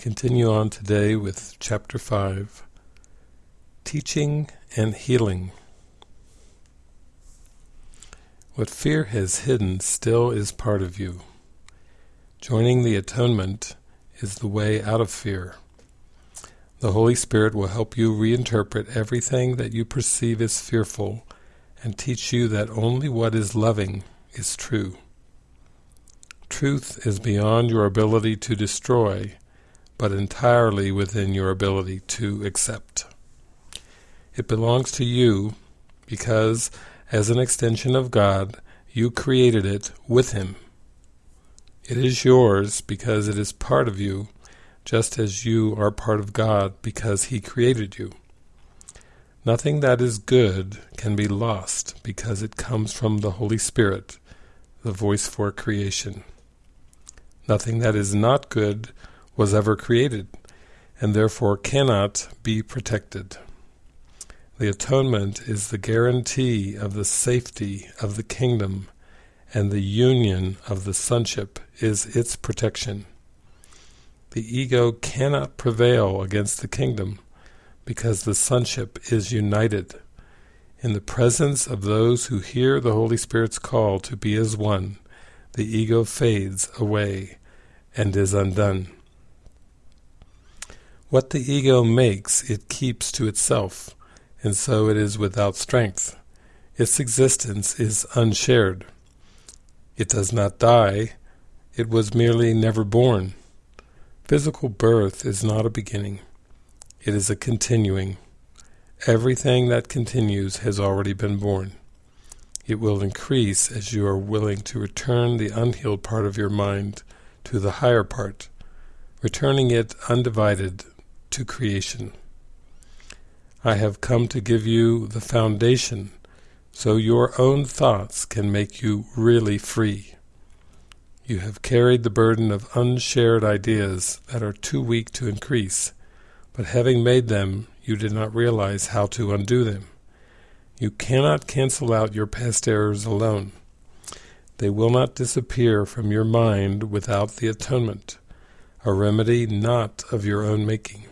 continue on today with Chapter 5, Teaching and Healing. What fear has hidden still is part of you. Joining the atonement is the way out of fear. The Holy Spirit will help you reinterpret everything that you perceive as fearful and teach you that only what is loving is true. Truth is beyond your ability to destroy, but entirely within your ability to accept. It belongs to you because, as an extension of God, you created it with Him. It is yours because it is part of you, just as you are part of God because He created you. Nothing that is good can be lost because it comes from the Holy Spirit, the voice for creation. Nothing that is not good was ever created, and therefore cannot be protected. The atonement is the guarantee of the safety of the kingdom, and the union of the sonship is its protection. The ego cannot prevail against the kingdom, because the sonship is united. In the presence of those who hear the Holy Spirit's call to be as one, the ego fades away and is undone. What the ego makes it keeps to itself, and so it is without strength. Its existence is unshared. It does not die, it was merely never born. Physical birth is not a beginning. It is a continuing. Everything that continues has already been born. It will increase as you are willing to return the unhealed part of your mind to the higher part, returning it undivided to creation. I have come to give you the foundation so your own thoughts can make you really free. You have carried the burden of unshared ideas that are too weak to increase, but having made them, you did not realize how to undo them. You cannot cancel out your past errors alone. They will not disappear from your mind without the atonement, a remedy not of your own making.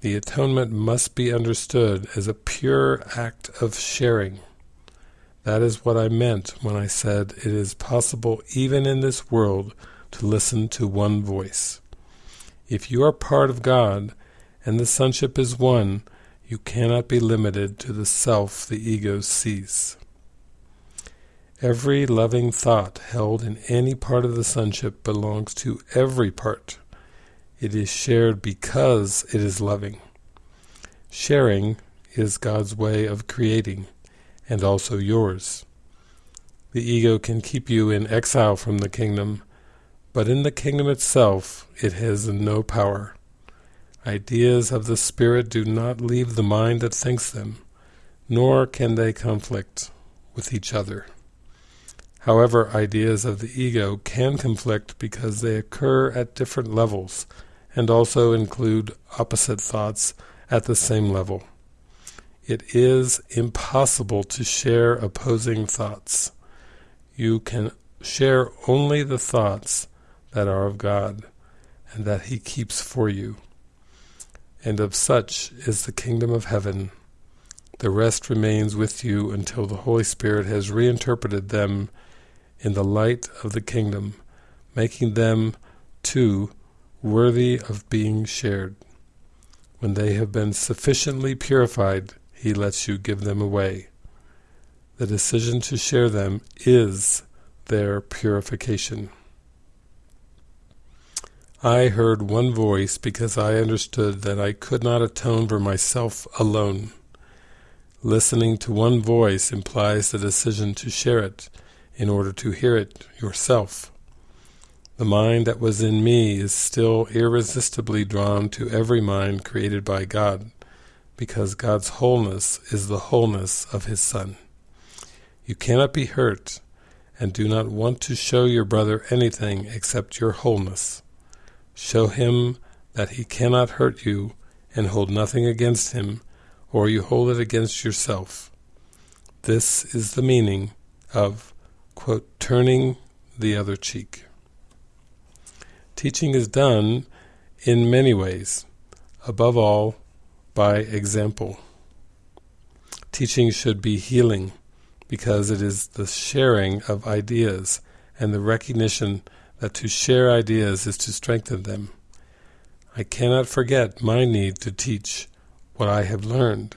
The atonement must be understood as a pure act of sharing. That is what I meant when I said it is possible even in this world to listen to one voice. If you are part of God, and the sonship is one, you cannot be limited to the self the ego sees. Every loving thought held in any part of the sonship belongs to every part. It is shared because it is loving. Sharing is God's way of creating, and also yours. The ego can keep you in exile from the kingdom, but in the kingdom itself it has no power. Ideas of the spirit do not leave the mind that thinks them, nor can they conflict with each other. However, ideas of the ego can conflict because they occur at different levels, and also include opposite thoughts at the same level. It is impossible to share opposing thoughts. You can share only the thoughts that are of God, and that He keeps for you. And of such is the kingdom of heaven. The rest remains with you until the Holy Spirit has reinterpreted them in the light of the kingdom, making them, too, worthy of being shared. When they have been sufficiently purified, he lets you give them away. The decision to share them is their purification. I heard one voice because I understood that I could not atone for myself alone. Listening to one voice implies the decision to share it in order to hear it yourself. The mind that was in me is still irresistibly drawn to every mind created by God, because God's wholeness is the wholeness of His Son. You cannot be hurt, and do not want to show your brother anything except your wholeness. Show him that he cannot hurt you and hold nothing against him, or you hold it against yourself. This is the meaning of, quote, turning the other cheek. Teaching is done in many ways, above all by example. Teaching should be healing, because it is the sharing of ideas and the recognition that to share ideas is to strengthen them. I cannot forget my need to teach what I have learned,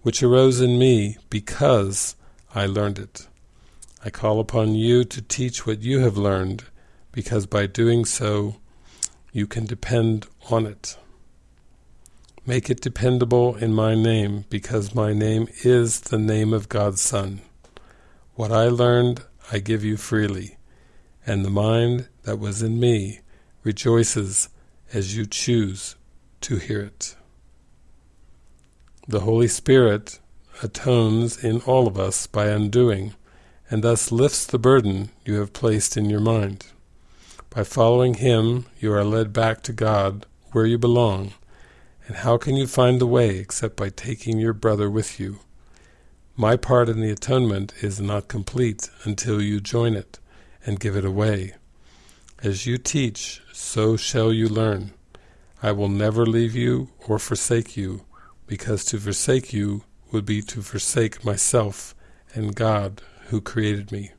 which arose in me because I learned it. I call upon you to teach what you have learned, because by doing so, you can depend on it. Make it dependable in my name, because my name is the name of God's Son. What I learned, I give you freely, and the mind that was in me rejoices as you choose to hear it. The Holy Spirit atones in all of us by undoing, and thus lifts the burden you have placed in your mind. By following Him, you are led back to God, where you belong, and how can you find the way except by taking your brother with you? My part in the atonement is not complete until you join it and give it away. As you teach, so shall you learn. I will never leave you or forsake you, because to forsake you would be to forsake myself and God who created me.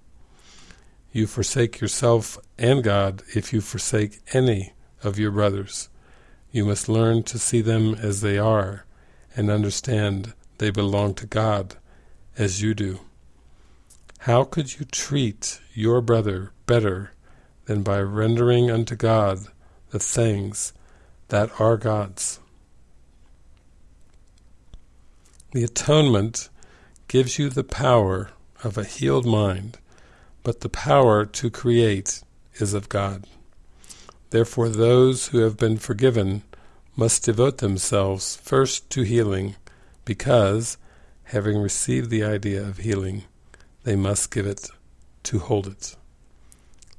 You forsake yourself and God if you forsake any of your brothers. You must learn to see them as they are, and understand they belong to God, as you do. How could you treat your brother better than by rendering unto God the things that are God's? The atonement gives you the power of a healed mind, but the power to create is of God. Therefore those who have been forgiven must devote themselves first to healing, because, having received the idea of healing, they must give it to hold it.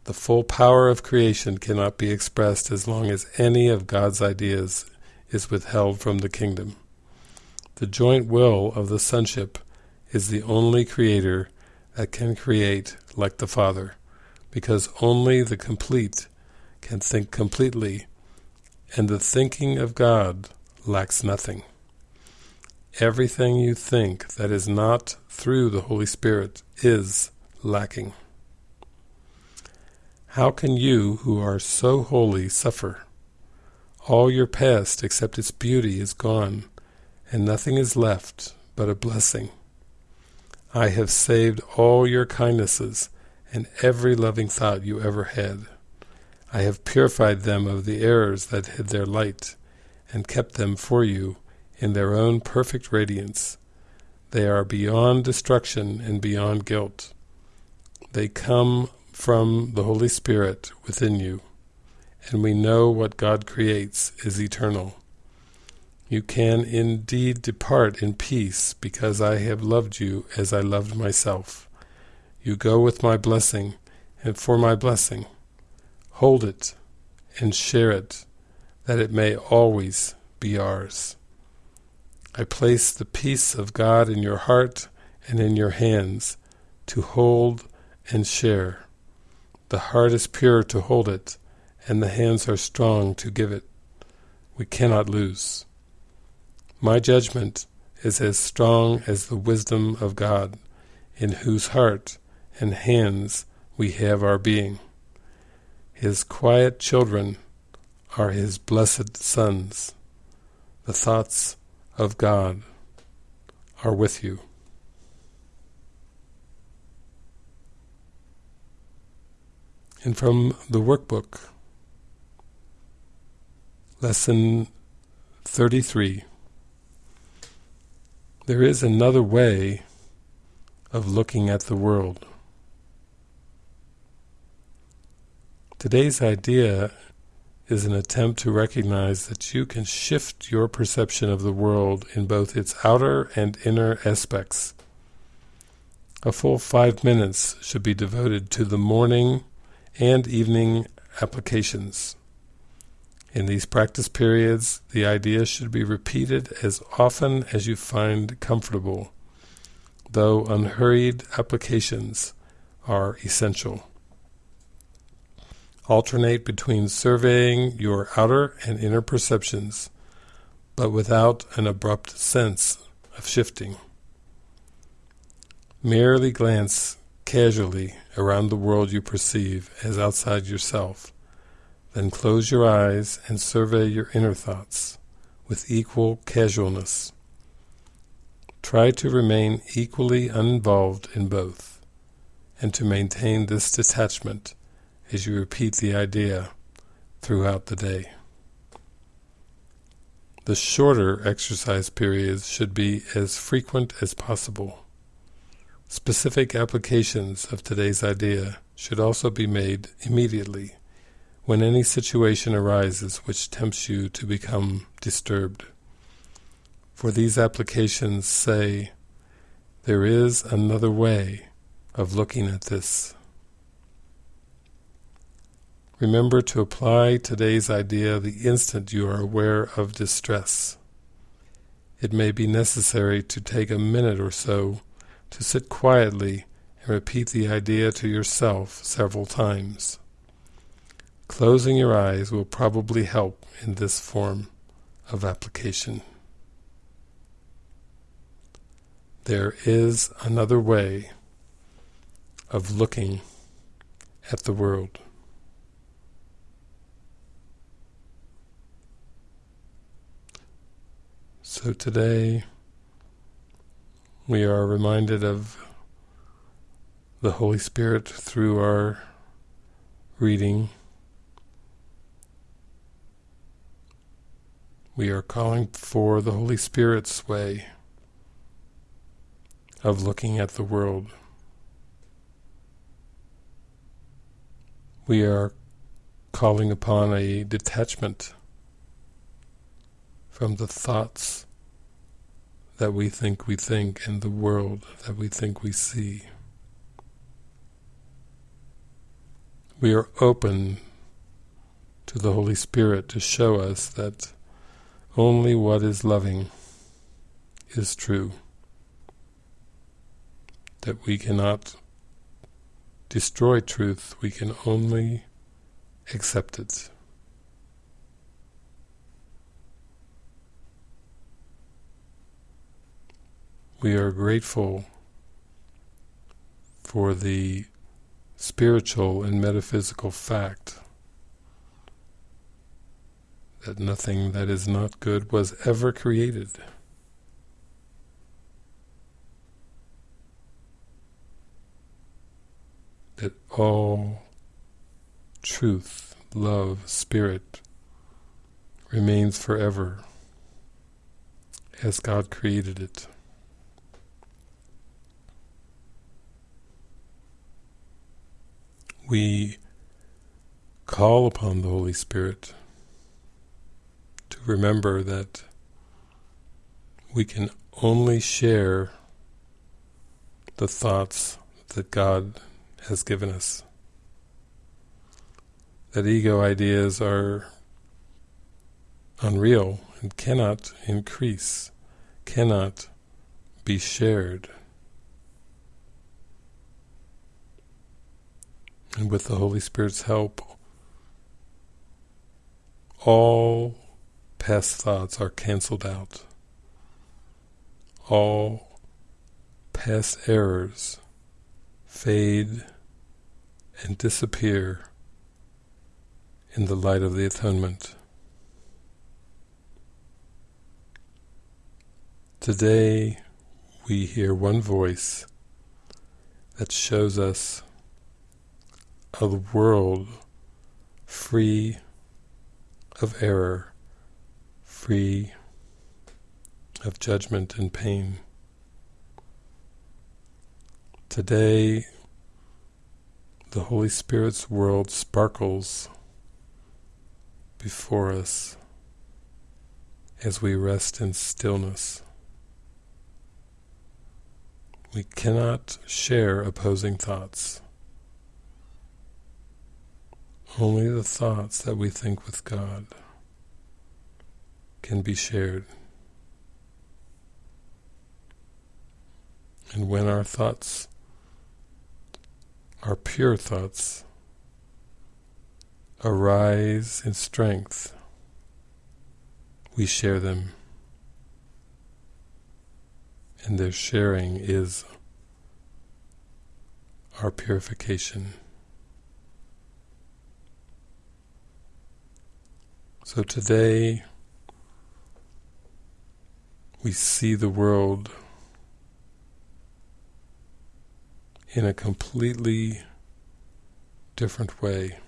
The full power of creation cannot be expressed as long as any of God's ideas is withheld from the kingdom. The joint will of the sonship is the only creator that can create like the Father, because only the complete can think completely, and the thinking of God lacks nothing. Everything you think that is not through the Holy Spirit is lacking. How can you, who are so holy, suffer? All your past, except its beauty, is gone, and nothing is left but a blessing. I have saved all your kindnesses and every loving thought you ever had. I have purified them of the errors that hid their light, and kept them for you in their own perfect radiance. They are beyond destruction and beyond guilt. They come from the Holy Spirit within you, and we know what God creates is eternal. You can indeed depart in peace, because I have loved you as I loved myself. You go with my blessing, and for my blessing. Hold it and share it, that it may always be ours. I place the peace of God in your heart and in your hands to hold and share. The heart is pure to hold it, and the hands are strong to give it. We cannot lose. My judgment is as strong as the wisdom of God, in whose heart and hands we have our being. His quiet children are His blessed sons. The thoughts of God are with you. And from the workbook, Lesson 33, there is another way of looking at the world. Today's idea is an attempt to recognize that you can shift your perception of the world in both its outer and inner aspects. A full five minutes should be devoted to the morning and evening applications. In these practice periods, the idea should be repeated as often as you find comfortable, though unhurried applications are essential. Alternate between surveying your outer and inner perceptions, but without an abrupt sense of shifting. Merely glance casually around the world you perceive as outside yourself, then close your eyes and survey your inner thoughts with equal casualness. Try to remain equally uninvolved in both, and to maintain this detachment as you repeat the idea throughout the day. The shorter exercise periods should be as frequent as possible. Specific applications of today's idea should also be made immediately when any situation arises which tempts you to become disturbed. For these applications say, there is another way of looking at this. Remember to apply today's idea the instant you are aware of distress. It may be necessary to take a minute or so to sit quietly and repeat the idea to yourself several times. Closing your eyes will probably help in this form of application. There is another way of looking at the world. So today we are reminded of the Holy Spirit through our reading We are calling for the Holy Spirit's way of looking at the world. We are calling upon a detachment from the thoughts that we think we think and the world that we think we see. We are open to the Holy Spirit to show us that only what is loving is true. That we cannot destroy truth, we can only accept it. We are grateful for the spiritual and metaphysical fact that nothing that is not good was ever created. That all truth, love, spirit remains forever as God created it. We call upon the Holy Spirit remember that we can only share the thoughts that God has given us. That ego ideas are unreal and cannot increase, cannot be shared. And with the Holy Spirit's help, all past thoughts are cancelled out. All past errors fade and disappear in the light of the atonement. Today we hear one voice that shows us a world free of error free of judgment and pain. Today, the Holy Spirit's world sparkles before us as we rest in stillness. We cannot share opposing thoughts. Only the thoughts that we think with God can be shared. And when our thoughts our pure thoughts, arise in strength, we share them. And their sharing is our purification. So today we see the world in a completely different way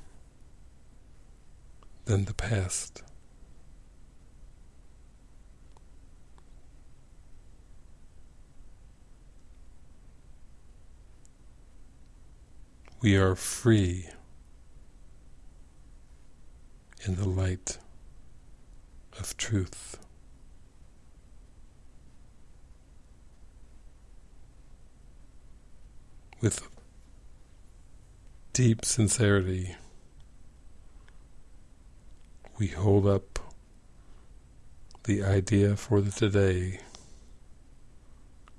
than the past. We are free in the light of truth. With deep sincerity, we hold up the idea for the today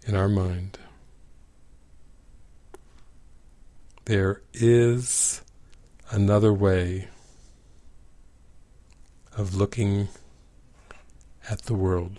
in our mind. There is another way of looking at the world.